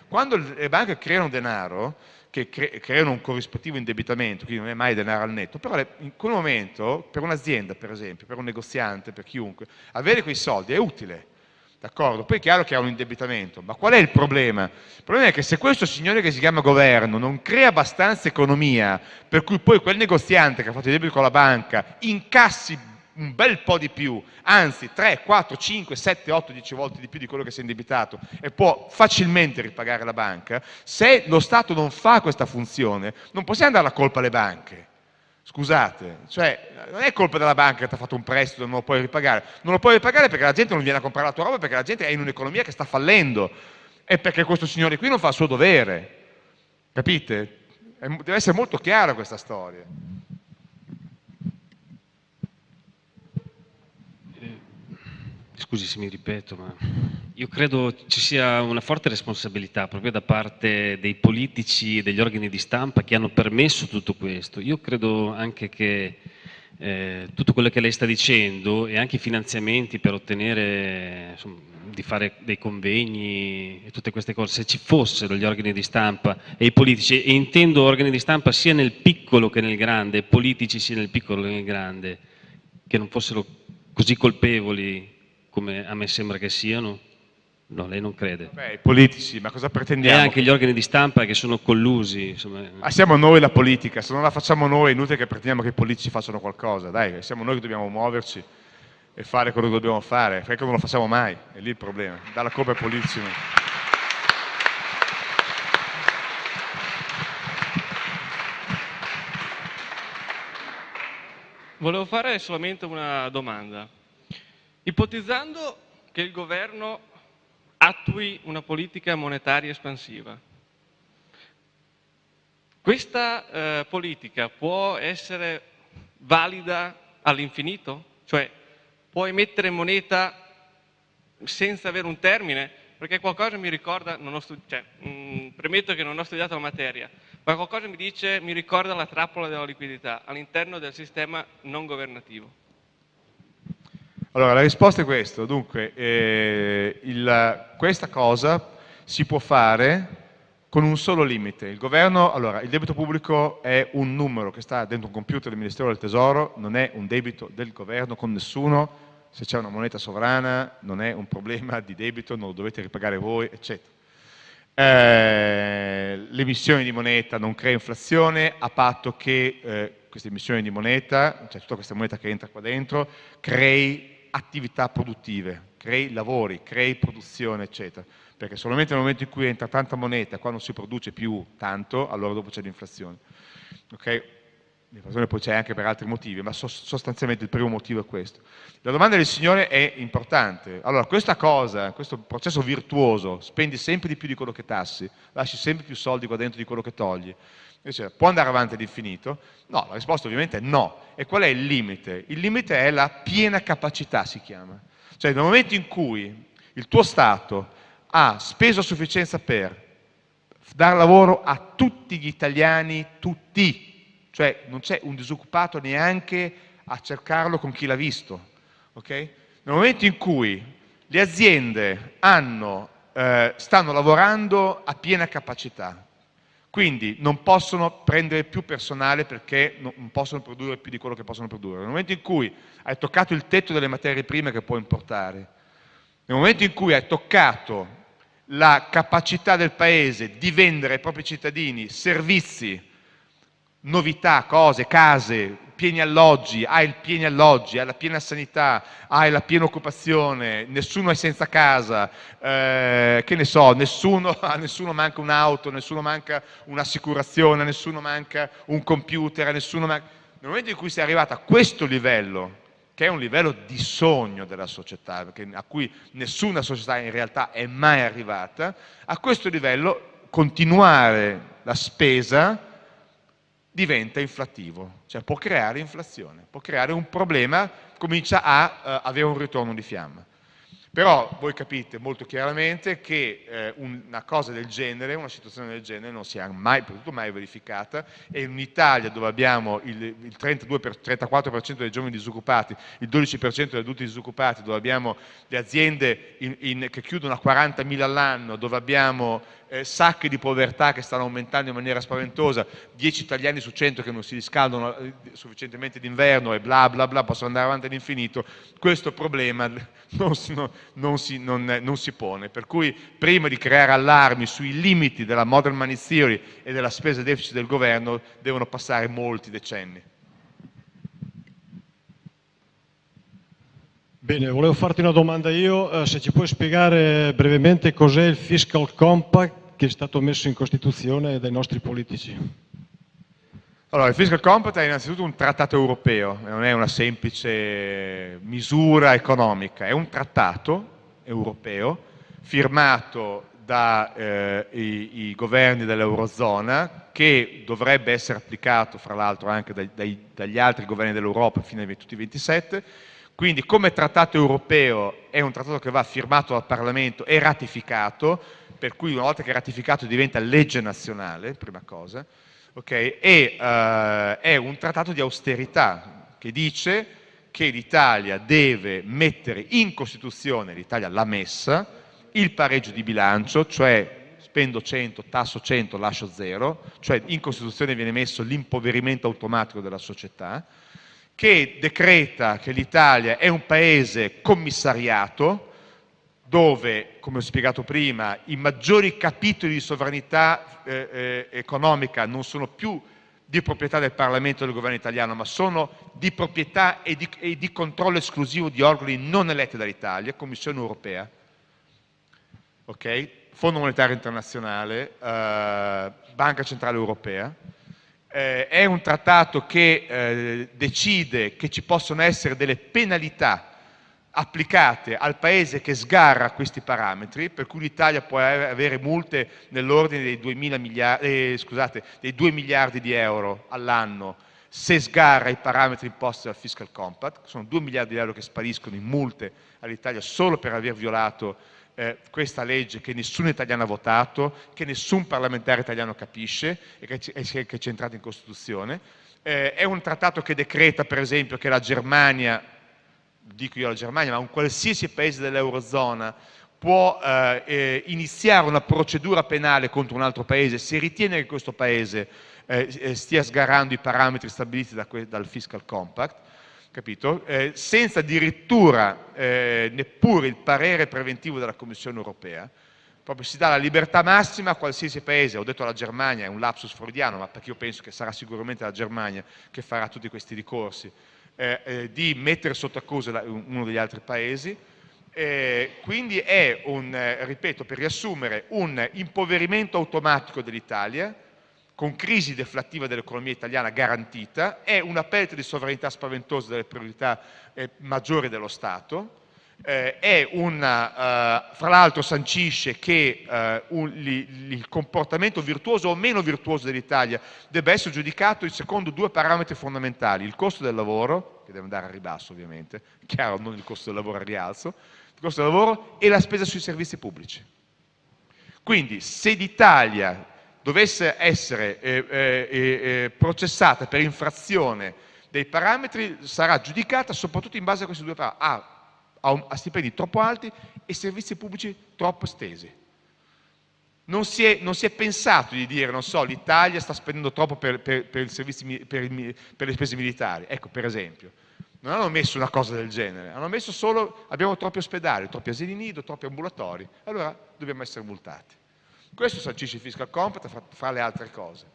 quando le banche creano denaro, creano un corrispettivo indebitamento, quindi non è mai denaro al netto, però in quel momento per un'azienda per esempio, per un negoziante, per chiunque, avere quei soldi è utile? Poi è chiaro che ha un indebitamento, ma qual è il problema? Il problema è che se questo signore che si chiama governo non crea abbastanza economia per cui poi quel negoziante che ha fatto il debito con la banca incassi un bel po' di più, anzi 3, 4, 5, 7, 8, 10 volte di più di quello che si è indebitato e può facilmente ripagare la banca, se lo Stato non fa questa funzione non possiamo dare la colpa alle banche. Scusate, cioè non è colpa della banca che ti ha fatto un prestito e non lo puoi ripagare, non lo puoi ripagare perché la gente non viene a comprare la tua roba, perché la gente è in un'economia che sta fallendo e perché questo signore qui non fa il suo dovere. Capite? Deve essere molto chiara questa storia. scusi se mi ripeto, ma io credo ci sia una forte responsabilità proprio da parte dei politici e degli organi di stampa che hanno permesso tutto questo. Io credo anche che eh, tutto quello che lei sta dicendo e anche i finanziamenti per ottenere, insomma, di fare dei convegni e tutte queste cose, se ci fossero gli organi di stampa e i politici, e intendo organi di stampa sia nel piccolo che nel grande, politici sia nel piccolo che nel grande, che non fossero così colpevoli come a me sembra che siano? No, lei non crede. Beh, i politici, ma cosa pretendiamo? E anche gli organi di stampa che sono collusi. Insomma. Ah, siamo noi la politica, se non la facciamo noi è inutile che pretendiamo che i politici facciano qualcosa, dai, siamo noi che dobbiamo muoverci. e fare quello che dobbiamo fare, perché non lo facciamo mai, è lì il problema, dalla colpa ai politici. Volevo fare solamente una domanda. Ipotizzando che il governo attui una politica monetaria espansiva, questa eh, politica può essere valida all'infinito? Cioè può emettere moneta senza avere un termine? Perché qualcosa mi ricorda, cioè, mh, mm, premetto che non ho studiato la materia, ma qualcosa mi dice, mi ricorda la trappola della liquidità all'interno del sistema non governativo. Allora, la risposta è questa. Dunque, eh, il, questa cosa si può fare con un solo limite. Il governo, allora, il debito pubblico è un numero che sta dentro un computer del Ministero del Tesoro, non è un debito del governo con nessuno, se c'è una moneta sovrana non è un problema di debito, non lo dovete ripagare voi, eccetera. Eh, l'emissione di moneta non crea inflazione a patto che eh, questa emissione di moneta, cioè tutta questa moneta che entra qua dentro, crei attività produttive, crei lavori, crei produzione, eccetera. Perché solamente nel momento in cui entra tanta moneta, qua non si produce più tanto, allora dopo c'è l'inflazione. Okay? L'inflazione poi c'è anche per altri motivi, ma sostanzialmente il primo motivo è questo. La domanda del Signore è importante. Allora, questa cosa, questo processo virtuoso, spendi sempre di più di quello che tassi, lasci sempre più soldi qua dentro di quello che togli, Invece, può andare avanti all'infinito? No, la risposta ovviamente è no. E qual è il limite? Il limite è la piena capacità, si chiama. Cioè, nel momento in cui il tuo Stato ha speso a sufficienza per dare lavoro a tutti gli italiani, tutti, cioè non c'è un disoccupato neanche a cercarlo con chi l'ha visto. Okay? Nel momento in cui le aziende hanno, eh, stanno lavorando a piena capacità, quindi non possono prendere più personale perché non possono produrre più di quello che possono produrre. Nel momento in cui hai toccato il tetto delle materie prime che puoi importare, nel momento in cui hai toccato la capacità del Paese di vendere ai propri cittadini servizi novità, cose, case, pieni alloggi, hai il pieni alloggi, hai la piena sanità, hai la piena occupazione, nessuno è senza casa, eh, che ne so, nessuno, a nessuno manca un'auto, nessuno manca un'assicurazione, nessuno manca un computer, nessuno manca... Nel momento in cui sei arrivato a questo livello, che è un livello di sogno della società, a cui nessuna società in realtà è mai arrivata, a questo livello continuare la spesa diventa inflattivo, cioè può creare inflazione, può creare un problema, comincia a uh, avere un ritorno di fiamma. Però voi capite molto chiaramente che eh, una cosa del genere, una situazione del genere non si è mai, potuto mai verificata e in Italia dove abbiamo il, il 32 per, 34% dei giovani disoccupati, il 12% degli adulti disoccupati, dove abbiamo le aziende in, in, che chiudono a 40.000 all'anno, dove abbiamo sacche di povertà che stanno aumentando in maniera spaventosa, 10 italiani su 100 che non si riscaldano eh, sufficientemente d'inverno e bla bla bla, possono andare avanti all'infinito, questo problema non, non, non, si, non, si, pone. Per cui prima di creare allarmi sui limiti della modern money theory e della spesa deficit del governo devono passare molti decenni. Bene, volevo farti una domanda io, eh, se ci puoi spiegare brevemente cos'è il Fiscal Compact che è stato messo in Costituzione dai nostri politici. Allora, il Fiscal Compact è innanzitutto un trattato europeo, non è una semplice misura economica, è un trattato europeo firmato dai eh, governi dell'Eurozona che dovrebbe essere applicato fra l'altro anche dai, dai, dagli altri governi dell'Europa fino ai tutti 27 quindi come trattato europeo è un trattato che va firmato dal Parlamento e ratificato, per cui una volta che è ratificato diventa legge nazionale, prima cosa, okay? e uh, è un trattato di austerità che dice che l'Italia deve mettere in Costituzione, l'Italia l'ha messa, il pareggio di bilancio, cioè spendo 100, tasso 100, lascio 0, cioè in Costituzione viene messo l'impoverimento automatico della società, che decreta che l'Italia è un paese commissariato, dove, come ho spiegato prima, i maggiori capitoli di sovranità eh, eh, economica non sono più di proprietà del Parlamento e del governo italiano, ma sono di proprietà e di, e di controllo esclusivo di organi non eletti dall'Italia, Commissione europea, okay? Fondo Monetario Internazionale, eh, Banca Centrale Europea. Eh, è un trattato che eh, decide che ci possono essere delle penalità applicate al paese che sgarra questi parametri, per cui l'Italia può avere multe nell'ordine dei, miliardi, eh, scusate, dei 2 miliardi di euro all'anno se sgarra i parametri imposti dal fiscal compact, sono 2 miliardi di euro che spariscono in multe all'Italia solo per aver violato questa legge che nessun italiano ha votato, che nessun parlamentare italiano capisce e che, che è centrata in Costituzione. Eh, è un trattato che decreta per esempio che la Germania dico io la Germania, ma un qualsiasi paese dell'Eurozona può eh, eh, iniziare una procedura penale contro un altro paese se ritiene che questo paese eh, eh stia sgarrando i parametri stabiliti da dal fiscal compact, capito? Eh, senza addirittura eh, neppure il parere preventivo della Commissione europea, proprio si dà la libertà massima a qualsiasi paese, ho detto la Germania, è un lapsus freudiano, ma perché io penso che sarà sicuramente la Germania che farà tutti questi ricorsi, eh, eh, di mettere sotto accusa uno degli altri paesi. Eh, quindi è, un, eh, ripeto, per riassumere, un impoverimento automatico dell'Italia, con crisi deflattiva dell'economia italiana garantita, è una perdita di sovranità spaventosa delle priorità eh, maggiori dello Stato, eh, una, uh, fra l'altro sancisce che uh, un, li, il comportamento virtuoso o meno virtuoso dell'Italia debba essere giudicato secondo due parametri fondamentali, il costo del lavoro, che deve andare a ribasso ovviamente, chiaro non il costo del lavoro a rialzo, il costo del lavoro e la spesa sui servizi pubblici. Quindi se l'Italia dovesse essere eh, eh, eh, processata per infrazione dei parametri sarà giudicata soprattutto in base a questi due parametri. A stipendi troppo alti e servizi pubblici troppo estesi. Non si, è, pensato di dire, non so, l'Italia sta spendendo troppo per, le spese militari, ecco per esempio. Non hanno messo una cosa del genere, hanno messo solo abbiamo troppi ospedali, troppi asili nido, troppi ambulatori, allora dobbiamo essere multati. Questo sancisce il fiscal compact fra, fra le altre cose.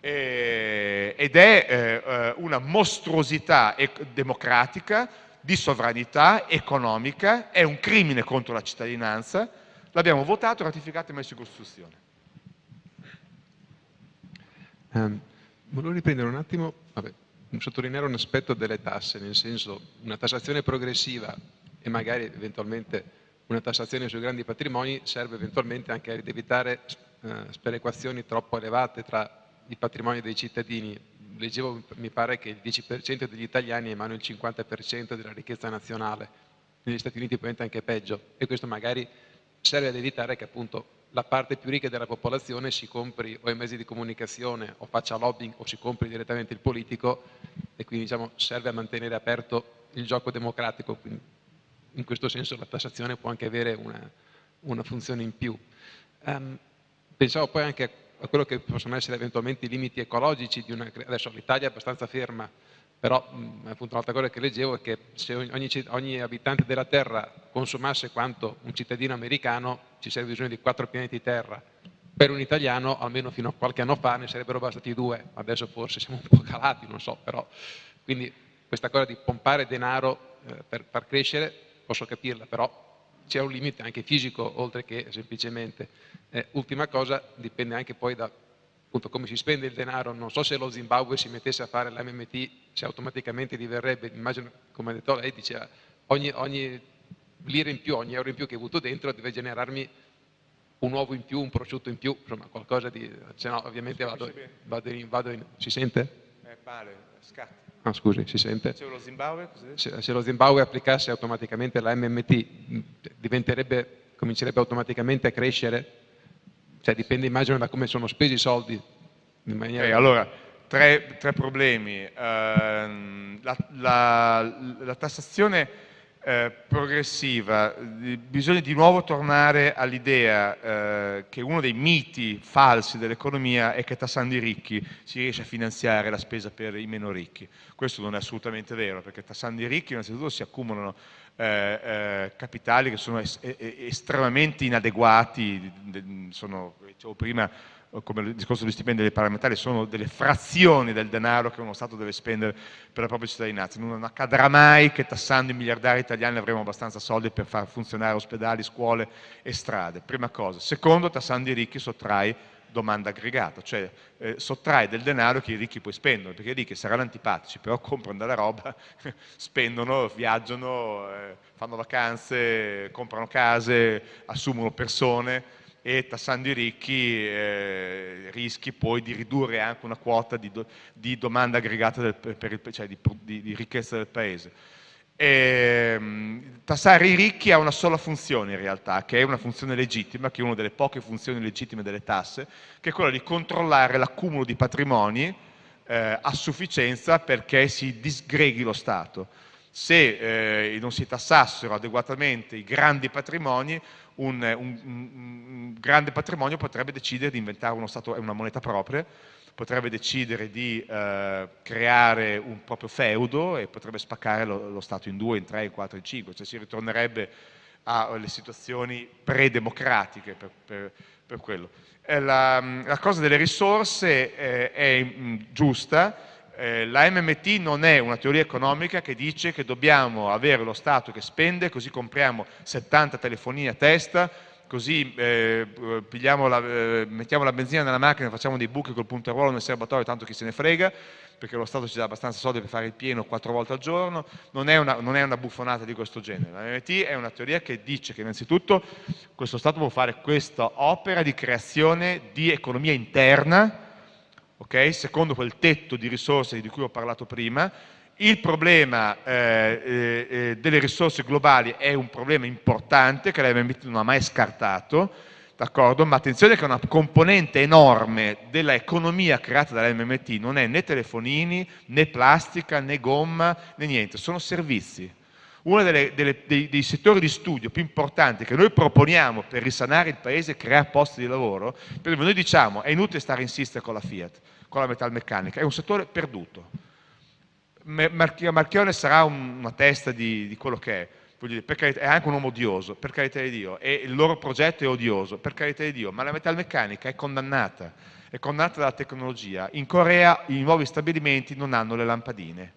E, ed è eh, eh una mostruosità democratica di sovranità economica, è un crimine contro la cittadinanza, l'abbiamo votato, ratificato e messo in Costituzione. Um, volevo riprendere un attimo, vabbè, sottolineare un aspetto delle tasse, nel senso una tassazione progressiva e magari eventualmente una tassazione sui grandi patrimoni serve eventualmente anche ad evitare eh, sperequazioni troppo elevate tra i patrimoni dei cittadini. Leggevo, mi pare che il 10% degli italiani ha in mano il 50% della ricchezza nazionale, negli Stati Uniti probabilmente anche peggio, e questo magari serve ad evitare che appunto la parte più ricca della popolazione si compri o i mezzi di comunicazione o faccia lobbying o si compri direttamente il politico e quindi diciamo, serve a mantenere aperto il gioco democratico, quindi in questo senso la tassazione può anche avere una, una funzione in più. Um, pensavo poi anche a quello che possono essere eventualmente i limiti ecologici una... Adesso l'Italia è abbastanza ferma, però mh, appunto un'altra cosa che leggevo è che se ogni, ogni, abitante della Terra consumasse quanto un cittadino americano ci sarebbe bisogno di quattro pianeti Terra. Per un italiano, almeno fino a qualche anno fa, ne sarebbero bastati due, adesso forse siamo un po' calati, non so, però... Quindi questa cosa di pompare denaro eh, per far crescere, posso capirla, però c'è un limite anche fisico oltre che semplicemente. Eh, ultima cosa, dipende anche poi da appunto, come si spende il denaro, non so se lo Zimbabwe si mettesse a fare l'MMT, se automaticamente diverrebbe, immagino come ha detto lei, diceva ogni, ogni lira in più, ogni euro in più che hai avuto dentro deve generarmi un uovo in più, un prosciutto in più, insomma qualcosa di... se no ovviamente vado, vado, in, vado in... si sente? Eh, pare, scatta. Ah, scusi, si sente? Se lo Zimbabwe, se, se, lo Zimbabwe applicasse automaticamente la MMT, comincerebbe automaticamente a crescere? Cioè dipende immagino da come sono spesi i soldi. Maniera... Okay, allora, tre, tre problemi. Uh, la, la, la tassazione eh, progressiva, bisogna di nuovo tornare all'idea eh, che uno dei miti falsi dell'economia è che tassando i ricchi si riesce a finanziare la spesa per i meno ricchi. Questo non è assolutamente vero, perché tassando i ricchi innanzitutto si accumulano eh, eh capitali che sono es estremamente inadeguati, sono, dicevo prima, come il discorso degli stipendi dei parlamentari, sono delle frazioni del denaro che uno Stato deve spendere per la propria cittadinanza. Non accadrà mai che tassando i miliardari italiani avremo abbastanza soldi per far funzionare ospedali, scuole e strade, prima cosa. Secondo, tassando i ricchi sottrai domanda aggregata, cioè eh, sottrai del denaro che i ricchi poi spendono, perché i ricchi saranno antipatici, però comprano della roba, spendono, viaggiano, eh, fanno vacanze, comprano case, assumono persone, e tassando i ricchi eh, rischi poi di ridurre anche una quota di, do, di domanda aggregata del, per il, cioè di, di, ricchezza del paese. E, ehm, tassare i ricchi ha una sola funzione in realtà, che è una funzione legittima, che è una delle poche funzioni legittime delle tasse, che è quella di controllare l'accumulo di patrimoni eh, a sufficienza perché si disgreghi lo Stato. Se eh, non si tassassero adeguatamente i grandi patrimoni, un, un, un, grande patrimonio potrebbe decidere di inventare uno stato, una moneta propria, potrebbe decidere di eh, creare un proprio feudo e potrebbe spaccare lo, lo, Stato in due, in tre, in quattro, in cinque, cioè si ritornerebbe alle situazioni pre-democratiche per, per, per, quello. La, la, cosa delle risorse eh, è mh, giusta, eh, la MMT non è una teoria economica che dice che dobbiamo avere lo Stato che spende, così compriamo 70 telefonini a testa, così eh, la, eh, mettiamo la benzina nella macchina, facciamo dei buchi col punto a ruolo nel serbatoio, tanto chi se ne frega, perché lo Stato ci dà abbastanza soldi per fare il pieno quattro volte al giorno, non è una, non è una buffonata di questo genere. La MMT è una teoria che dice che innanzitutto questo Stato può fare questa opera di creazione di economia interna, okay? secondo quel tetto di risorse di cui ho parlato prima. Il problema eh, eh, eh delle risorse globali è un problema importante che l'MMT non ha mai scartato, ma attenzione che una componente enorme dell'economia creata dall'MMT non è né telefonini, né plastica, né gomma, né niente, sono servizi. Uno dei, settori di studio più importanti che noi proponiamo per risanare il paese e creare posti di lavoro, noi diciamo è inutile stare a insistere con la Fiat, con la metalmeccanica, è un settore perduto. Marchione sarà una testa di, di quello che è, Carità, è anche un uomo odioso, per carità di Dio, e il loro progetto è odioso, per carità di Dio, ma la metalmeccanica è condannata, è condannata dalla tecnologia. In Corea i nuovi stabilimenti non hanno le lampadine,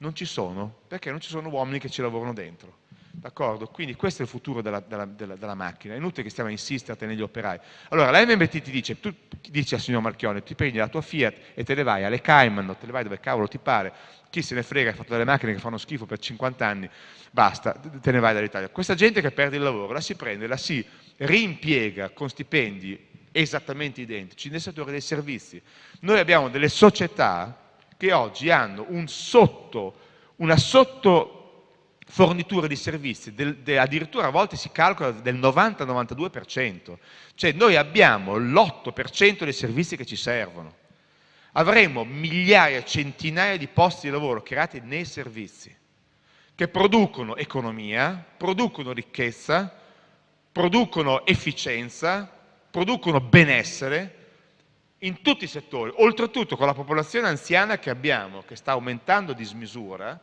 non ci sono, perché non ci sono uomini che ci lavorano dentro. D'accordo? Quindi questo è il futuro della, della, della, della, macchina, è inutile che stiamo a insistere a tenere gli operai. Allora la MMT ti dice, tu dici al signor Marchione, ti prendi la tua Fiat e te ne vai alle Cayman, te ne vai dove cavolo ti pare, chi se ne frega, hai fatto delle macchine che fanno schifo per 50 anni, basta, te ne vai dall'Italia. Questa gente che perde il lavoro, la si prende, la si rimpiega con stipendi esattamente identici nel settore dei servizi. Noi abbiamo delle società che oggi hanno un sotto, una sotto fornitura di servizi, del, de, addirittura a volte si calcola del 90-92%, cioè noi abbiamo l'8% dei servizi che ci servono. Avremo migliaia, centinaia di posti di lavoro creati nei servizi, che producono economia, producono ricchezza, producono efficienza, producono benessere, in tutti i settori, oltretutto con la popolazione anziana che abbiamo, che sta aumentando di smisura,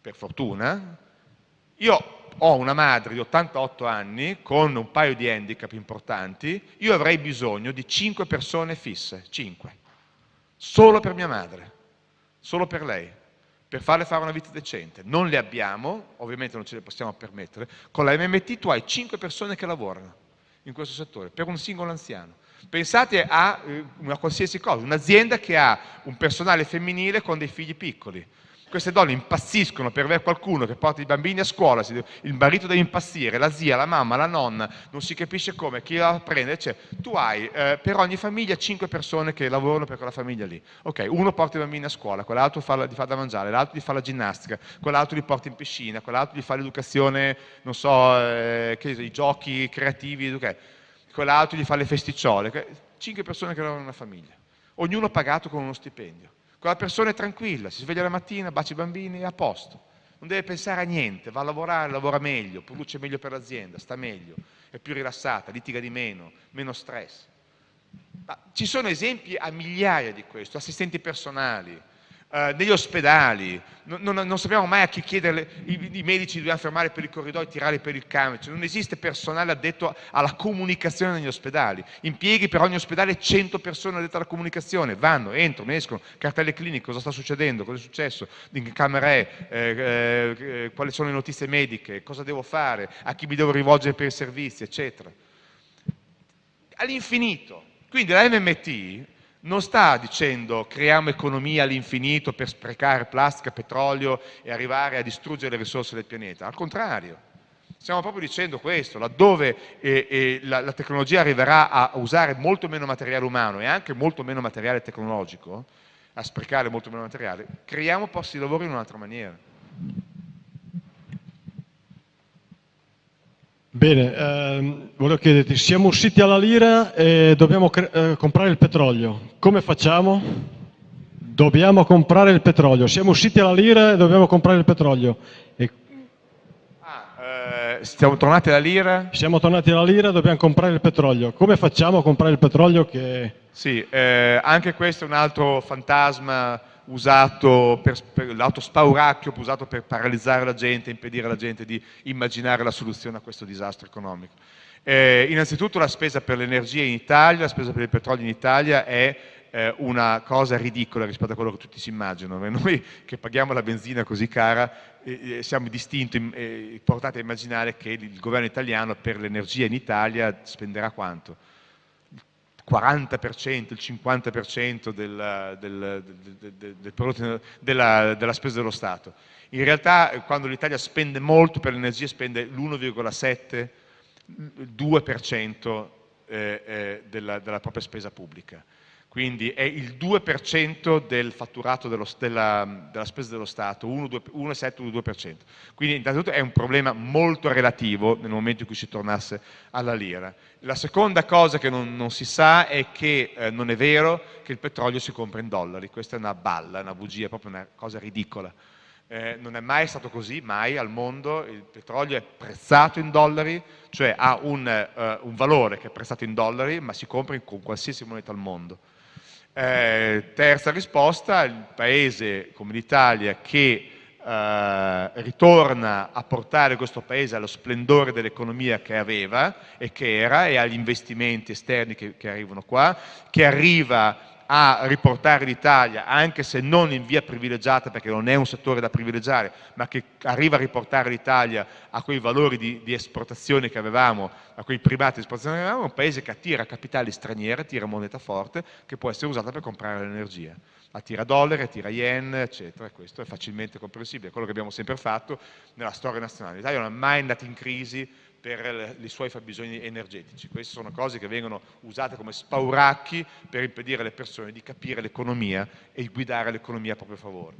per fortuna, io ho una madre di 88 anni con un paio di handicap importanti, io avrei bisogno di 5 persone fisse, 5, solo per mia madre, solo per lei, per farle fare una vita decente. Non le abbiamo, ovviamente non ce le possiamo permettere, con la MMT tu hai 5 persone che lavorano in questo settore, per un singolo anziano. Pensate a eh, una qualsiasi cosa, un'azienda che ha un personale femminile con dei figli piccoli. Queste donne impazziscono per avere qualcuno che porta i bambini a scuola, il marito deve impazzire, la zia, la mamma, la nonna, non si capisce come, chi la prende, cioè, tu hai eh, per ogni famiglia 5 persone che lavorano per quella famiglia lì. Ok, uno porta i bambini a scuola, quell'altro gli fa da mangiare, l'altro gli fa la ginnastica, quell'altro li porta in piscina, quell'altro gli fa l'educazione, non so, eh, che, i giochi creativi, okay quell'altro gli fa le festicciole, cinque persone che in una famiglia, ognuno pagato con uno stipendio. Quella persona è tranquilla, si sveglia la mattina, bacia i bambini, è a posto, non deve pensare a niente, va a lavorare, lavora meglio, produce meglio per l'azienda, sta meglio, è più rilassata, litiga di meno, meno stress. Ma ci sono esempi a migliaia di questo, assistenti personali, negli ospedali, non, sappiamo mai a chi chiedere, i, medici dobbiamo fermare per i corridoi, tirare per il camion, cioè, non esiste personale addetto alla comunicazione negli ospedali, impieghi per ogni ospedale 100 persone addette alla comunicazione, vanno, entrano, escono, cartelle cliniche, cosa sta succedendo, cosa è successo, in camera è, eh, eh, eh, quali sono le notizie mediche, cosa devo fare, a chi mi devo rivolgere per i servizi, eccetera. All'infinito. Quindi la MMT non sta dicendo creiamo economia all'infinito per sprecare plastica, petrolio e arrivare a distruggere le risorse del pianeta, al contrario. Stiamo proprio dicendo questo, laddove eh, eh, la, la, tecnologia arriverà a usare molto meno materiale umano e anche molto meno materiale tecnologico, a sprecare molto meno materiale, creiamo posti di lavoro in un'altra maniera. Bene, ehm, volevo chiederti, siamo usciti alla lira e dobbiamo eh, comprare il petrolio. Come facciamo? Dobbiamo comprare il petrolio. Siamo usciti alla lira e dobbiamo comprare il petrolio. E... Ah, eh, siamo tornati alla lira? Siamo tornati alla lira e dobbiamo comprare il petrolio. Come facciamo a comprare il petrolio che... Sì, eh, anche questo è un altro fantasma usato per, per l'autospauracchio usato per paralizzare la gente, impedire alla gente di immaginare la soluzione a questo disastro economico. Eh, innanzitutto la spesa per l'energia in Italia, la spesa per il petrolio in Italia è eh, una cosa ridicola rispetto a quello che tutti si immaginano. Noi che paghiamo la benzina così cara eh, eh siamo distinti, eh, portati a immaginare che il governo italiano per l'energia in Italia spenderà quanto? 40%, il 50% del, del, del, del prodotto, della, della, spesa dello Stato. In realtà quando l'Italia spende molto per l'energia spende l'1,7, 2% eh, eh, della, della propria spesa pubblica quindi è il 2% del fatturato dello, della, della, spesa dello Stato, 1,7-2%. Quindi innanzitutto è un problema molto relativo nel momento in cui si tornasse alla lira. La seconda cosa che non, non si sa è che eh, non è vero che il petrolio si compra in dollari, questa è una balla, una bugia, proprio una cosa ridicola. Eh, non è mai stato così, mai al mondo, il petrolio è prezzato in dollari, cioè ha un, uh, un valore che è prezzato in dollari, ma si compra con qualsiasi moneta al mondo. Eh, terza risposta, il paese come l'Italia che eh, ritorna a portare questo paese allo splendore dell'economia che aveva e che era e agli investimenti esterni che, che arrivano qua, che arriva a riportare l'Italia, anche se non in via privilegiata, perché non è un settore da privilegiare, ma che arriva a riportare l'Italia a quei valori di, di, esportazione che avevamo, a quei primati di esportazione che avevamo, è un paese che attira capitali stranieri, attira moneta forte, che può essere usata per comprare l'energia. Attira dollari, attira yen, eccetera, e questo è facilmente comprensibile, è quello che abbiamo sempre fatto nella storia nazionale. L'Italia non è mai andata in crisi per i suoi fabbisogni energetici. Queste sono cose che vengono usate come spauracchi per impedire alle persone di capire l'economia e guidare l'economia a proprio favore.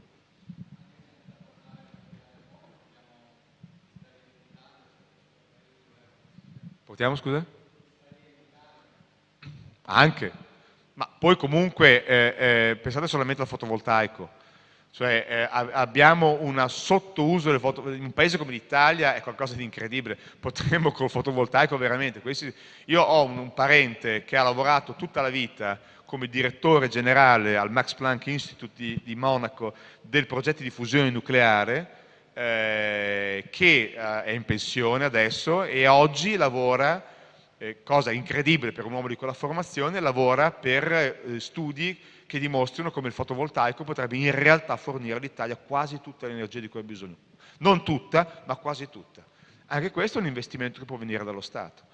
Portiamo, scusa? Anche, ma poi comunque eh, eh, pensate solamente al fotovoltaico cioè eh, abbiamo un sottouso del fotovoltaico, in un paese come l'Italia è qualcosa di incredibile, potremmo col fotovoltaico veramente, questi, io ho un, un, parente che ha lavorato tutta la vita come direttore generale al Max Planck Institute di, di Monaco del progetto di fusione nucleare, eh, che eh, è in pensione adesso e oggi lavora, eh, cosa incredibile per un uomo di quella formazione, lavora per eh, studi che dimostrino come il fotovoltaico potrebbe in realtà fornire all'Italia quasi tutta l'energia di cui ha bisogno. Non tutta, ma quasi tutta. Anche questo è un investimento che può venire dallo Stato.